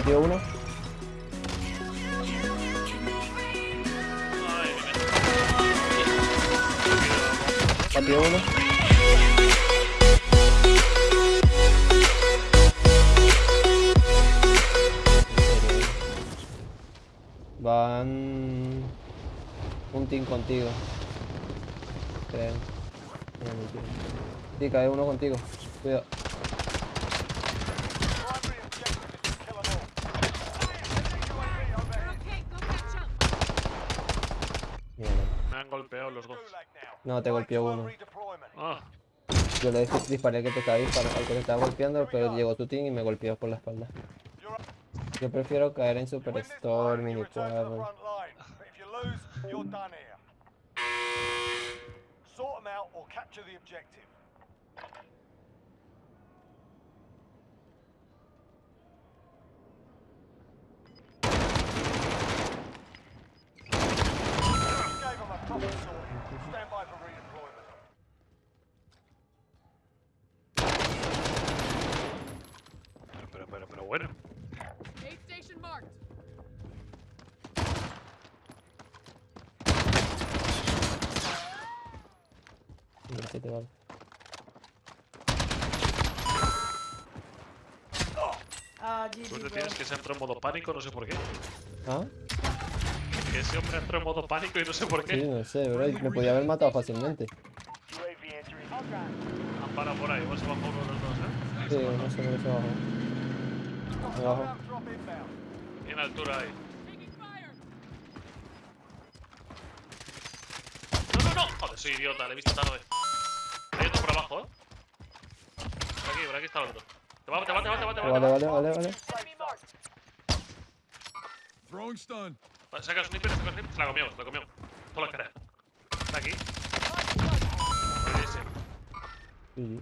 Patio uno. Ay, mi Patio uno. Van un team contigo. Creo. Sí, cae uno contigo. Cuidado. Mierda. Me han golpeado los dos. No, te golpeó uno. Ah, Yo le disparé que te estaba disparando, al que te estaba golpeando, pero llegó tu team y me golpeó por la espalda. Yo prefiero caer en Superstore, Mini Cuadro. Sort them out or capture the objective. You gave them a proper sorting. Stand by for redeployment. pero, pero, pero, pero bueno. Sí vale. Ah, Tú te tienes que se entró en modo pánico, no sé por qué. ¿Ah? Que ese hombre entró en modo pánico y no sé por Sí, qué. no sé, bro. Me podía haber matado fácilmente. Han parado por ahí, bajado uno de los dos, ¿eh? Sí, no sé por qué se bajó. Abajo. Tiene altura ahí. ¡No, no, no! Joder, soy idiota, le he visto tarde. Hay otro por abajo, ¿eh? Por aquí, por aquí está el otro. Te va, te va, te va, te va, te va. Vale, vale, vale, vale. Throwing stun. Vale, saca el sniper, saca el sniper. Se la comió, se la comió. Toda la cara. Está aquí. Sí.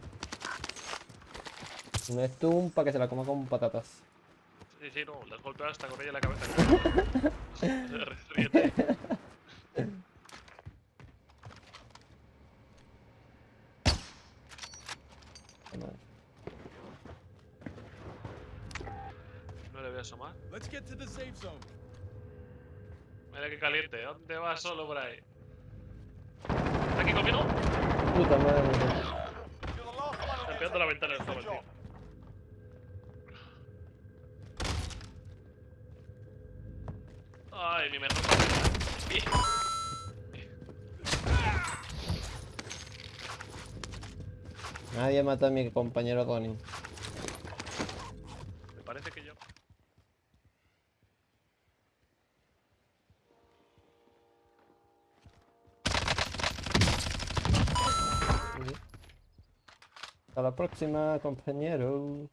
Un stun para que se la coma con patatas. Sí, sí, no, le has golpeado hasta con ella en la cabeza. Ríete. No le voy a asomar. Let's get to the safe zone. Mira qué caliente. ¿Dónde vas solo por ahí? ¿Está aquí conmigo? Puta madre. Está pegando la ventana Finish Ay, mi mejor. Nadie mata a mi compañero Connie. Me parece que yo. Hasta la próxima, compañero.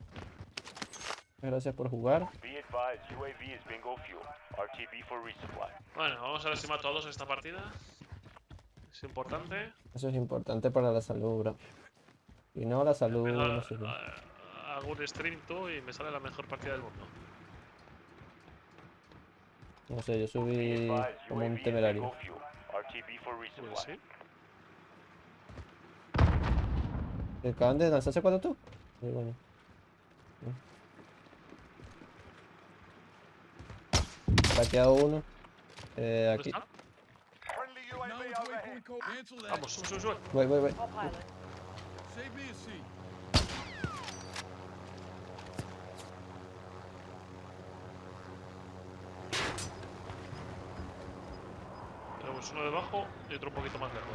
Gracias por jugar. Be advised, UAV is bingo fuel. RTB for resupply. Bueno, vamos a ver si mato a dos en esta partida. Es importante. Eso es importante para la salud, bro. Y no la salud, Pero, no sé hago un stream tú y me sale la mejor partida del mundo. No sé, yo subí como un temerario. Pues sí. ¿Te acaban de lanzarse cuatro tú? Muy bueno. Saqueado uno. Eh, ¿Dónde aquí. Vamos, sube, sube, sube. Voy, voy, voy. Tenemos uno debajo y otro un poquito más lejos.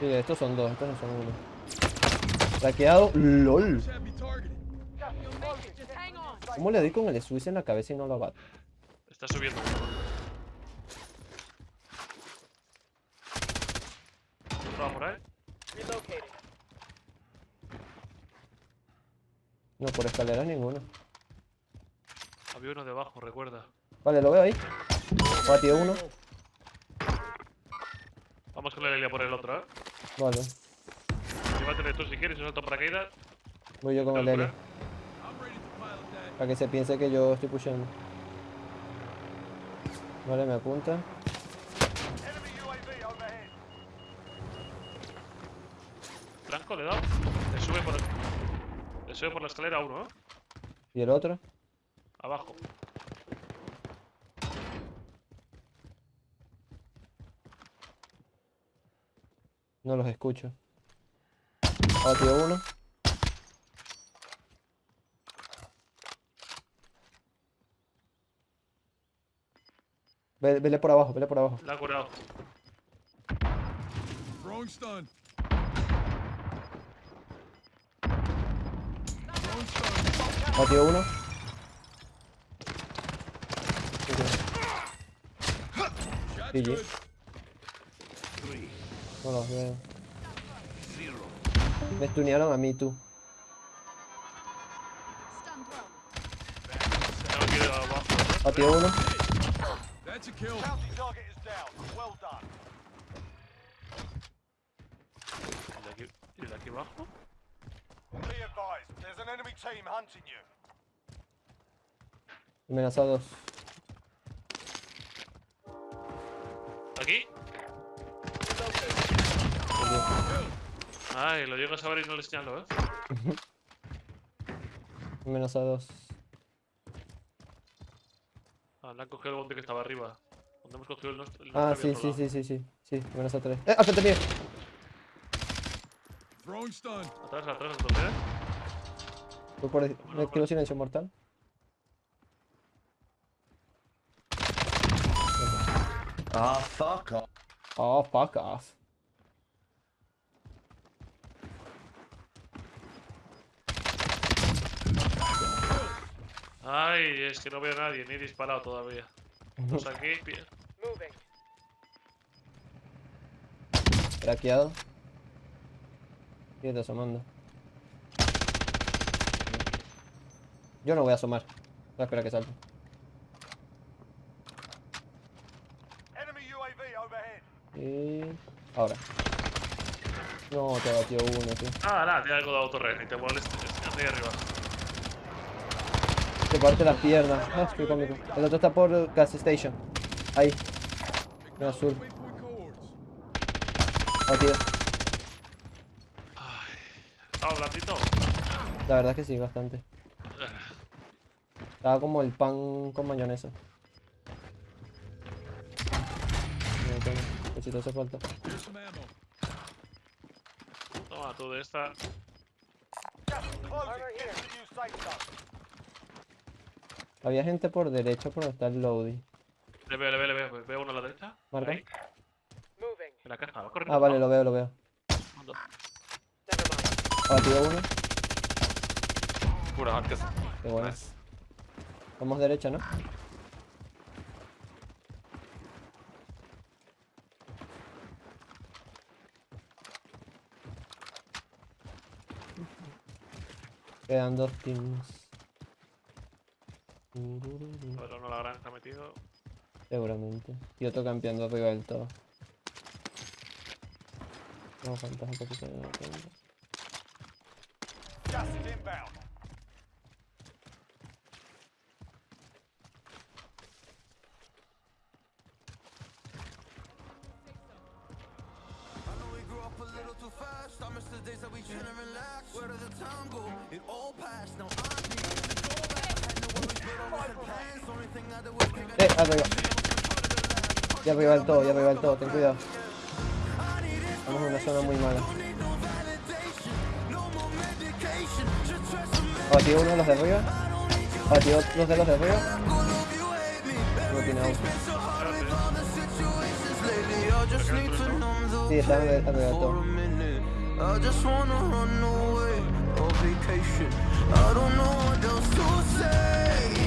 Sí, estos son dos, estos no son uno. Saqueado. LOL. ¿Cómo le doy con el Swiss en la cabeza y no lo abato? Está subiendo. Otro va por ahí. No, por escalera ninguno. Había uno debajo, recuerda. Vale, lo veo ahí. Patio uno. Vamos con la Elia por el otro, ¿eh? Vale. Llévatele tú si quieres, un salto paracaídas. Voy yo con el Altura. L. I'm ready to pilot that. Para que se piense que yo estoy pushando. Vale, me apunta. Franco, le he dado. Le sube por, le sube por la escalera uno, ¿eh? ¿Y el otro? Abajo. No los escucho. Patio uno. Ve- Vele por abajo, vele por abajo. La ha curado. Throwing stun. Batió uno. GG. No los veo. Me stunearon a mí, tú. Batió uno. That's a kill. Bounty target is down. Well done. ¿Y de aquí, y de aquí abajo? Be advised, there's an enemy team hunting you. Amenazados. ¿Aquí? Ay, lo llego a saber y no le señalo, ¿eh? Amenazados. Ah, le han cogido el bote que estaba arriba. Donde hemos cogido el nuestro. el Ah, sí, sí, sí, sí, sí. Sí, amenaza tres. ¡Eh! ¡Al frente mío! Throwing stun. lado. Atrás, atrás, entonces, ¿eh? Voy por... No quiero silencio mortal. Ah, fuck off. Oh, fuck off. Ay, es que no veo a nadie, ni he disparado todavía. Pues aquí, Craqueado. Sigue asomando. Yo no voy a asomar. Voy a esperar a que salte. Enemy UAV overhead. Y... Ahora. No, te batió uno, tío. Ah, nada, tiene algo de autorren, y te molestes. Ahí arriba. Te parte las piernas. Ah, qué cómico. El otro está por gas station. Ahí. En azul. Batido. ¿Estaba blandito? La verdad es que sí, bastante. Estaba como el pan con mayonesa. Que si te hace falta. Toma, tú de esta. Gas is closing. Get to the new safe zone. Había gente por derecha por donde está el loading. Le veo, le veo, le veo. Veo uno a la derecha. Marca. Ahí. En la caja, va corriendo. Ah, vale, lo veo, lo veo. Ando. Batido uno. Pura Harkes. Qué bueno. Nice. Vamos derecha, ¿no? Quedan dos teams. Pero no la granja metido. Seguramente. Y otro campeando arriba del todo. No, faltas un poquito de tiempo. Gas is inbound. I know we grew up a little too fast. I miss the days that we chill and relax. Where did the time go? It all passed. Now Eh, arriba. Ya arriba del todo, ya arriba del todo, ten cuidado. Estamos en una zona muy mala. Batido uno de los de arriba. Batido dos de los de arriba. No tiene auto. Sí, está arriba del todo. I don't know what else to say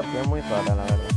partida muy rara, la verdad.